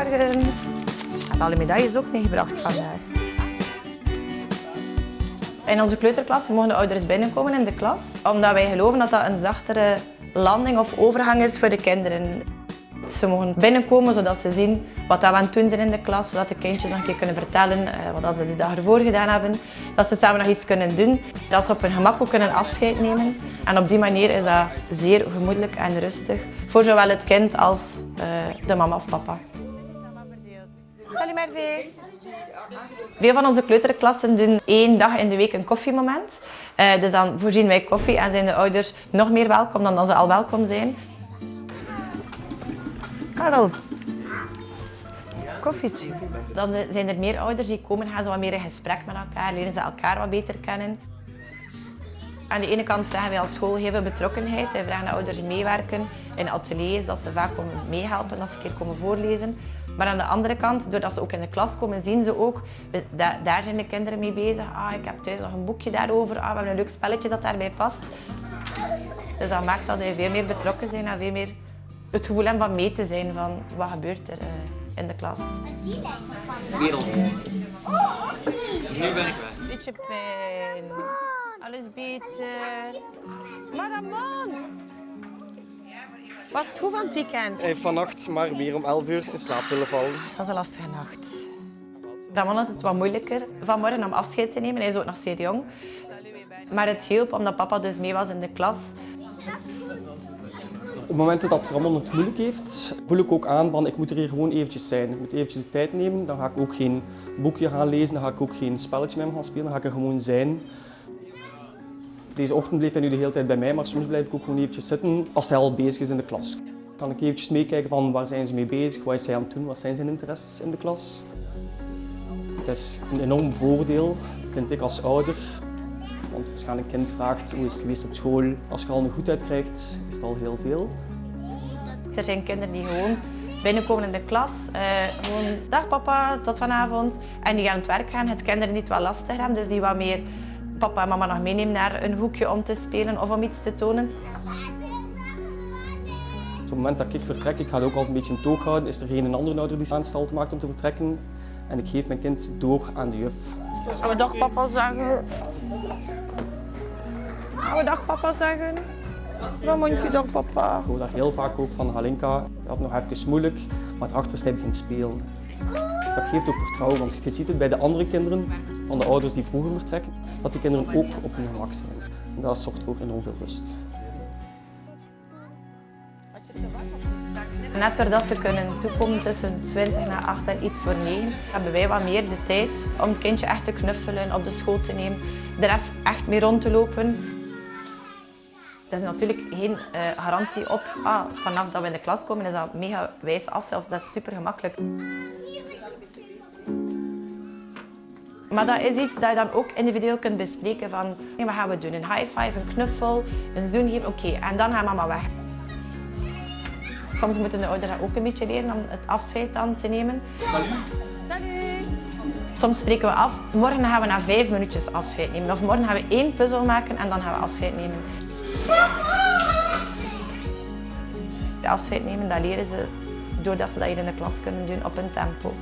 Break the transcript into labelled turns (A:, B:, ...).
A: Goedemorgen. Alle medailles ook meegebracht vandaag. In onze kleuterklas mogen de ouders binnenkomen in de klas, omdat wij geloven dat dat een zachtere landing of overgang is voor de kinderen. Ze mogen binnenkomen zodat ze zien wat we aan het doen zijn in de klas, zodat de kindjes nog een keer kunnen vertellen eh, wat ze de dag ervoor gedaan hebben. Dat ze samen nog iets kunnen doen, dat ze op hun gemak ook kunnen afscheid nemen. En op die manier is dat zeer gemoedelijk en rustig voor zowel het kind als uh, de mama of papa. Salut Merve. Veel van onze kleuterklassen doen één dag in de week een koffiemoment. Uh, dus dan voorzien wij koffie en zijn de ouders nog meer welkom dan dat ze al welkom zijn. Karel, koffietje. Dan zijn er meer ouders die komen, gaan ze wat meer in gesprek met elkaar, leren ze elkaar wat beter kennen. Aan de ene kant vragen wij als school veel betrokkenheid. Wij vragen de ouders meewerken in ateliers, dat ze vaak komen meehelpen, dat ze een keer komen voorlezen. Maar aan de andere kant, doordat ze ook in de klas komen, zien ze ook, daar zijn de kinderen mee bezig. Ah, ik heb thuis nog een boekje daarover, ah, we hebben een leuk spelletje dat daarbij past. Dus dat maakt dat zij veel meer betrokken zijn en veel meer het gevoel hebben van mee te zijn van wat gebeurt er uh, in de klas.
B: Wereld. Dus nu ben ik weg.
A: Beetje pijn. Alles beter. Maar! Was het goed van het weekend?
C: Hij heeft vannacht maar weer om 11 uur in slaap willen vallen.
A: Het was een lastige nacht. Ramon had het wat moeilijker vanmorgen om afscheid te nemen. Hij is ook nog zeer jong. Maar het hielp omdat papa dus mee was in de klas.
C: Op momenten dat Ramon het moeilijk heeft, voel ik ook aan van ik moet er hier gewoon eventjes zijn. Ik moet eventjes de tijd nemen. Dan ga ik ook geen boekje gaan lezen, dan ga ik ook geen spelletje met hem gaan spelen. Dan ga ik er gewoon zijn. Deze ochtend bleef hij nu de hele tijd bij mij, maar soms blijf ik ook gewoon eventjes zitten als hij al bezig is in de klas. Kan ik eventjes meekijken van waar zijn ze mee bezig, wat is hij aan het doen, wat zijn zijn interesses in de klas. Het is een enorm voordeel, vind ik als ouder. Want je een kind vraagt hoe is het geweest op school, als je al een goed krijgt, is het al heel veel.
A: Er zijn kinderen die gewoon binnenkomen in de klas, uh, gewoon dag papa, tot vanavond. En die gaan aan het werk gaan, het kinderen niet wat lastig hebben, dus die wat meer papa en mama nog meenemen naar een hoekje om te spelen of om iets te tonen.
C: Op het moment dat ik vertrek, ik ga het ook altijd een beetje in toog houden, is er geen andere ouder die aanstalten maakt om te vertrekken. En ik geef mijn kind door aan de juf.
A: Gaan we dag papa zeggen? Gaan we dag papa zeggen? Ramontje, dag papa.
C: Ik hoor daar heel vaak ook van Halinka. Je had nog even moeilijk, maar erachter is hij begint spelen. Dat geeft ook vertrouwen, want je ziet het bij de andere kinderen van de ouders die vroeger vertrekken, dat die kinderen ook op hun gemak zijn. En dat zorgt voor enorm veel rust.
A: Net doordat ze kunnen toekomen tussen 20 naar 8 en iets voor 9, hebben wij wat meer de tijd om het kindje echt te knuffelen, op de school te nemen, er echt mee rond te lopen. Dat is natuurlijk geen uh, garantie op, ah, vanaf dat we in de klas komen is dat mega wijs af, dat is super gemakkelijk. Maar dat is iets dat je dan ook individueel kunt bespreken van wat gaan we doen? Een high five, een knuffel, een zoen geven, oké. En dan gaat mama weg. Soms moeten de ouders ook een beetje leren om het afscheid dan te nemen.
B: Salut.
A: Salut. Soms spreken we af, morgen gaan we na vijf minuutjes afscheid nemen. Of morgen gaan we één puzzel maken en dan gaan we afscheid nemen. De afscheid nemen, dat leren ze doordat ze dat hier in de klas kunnen doen op een tempo.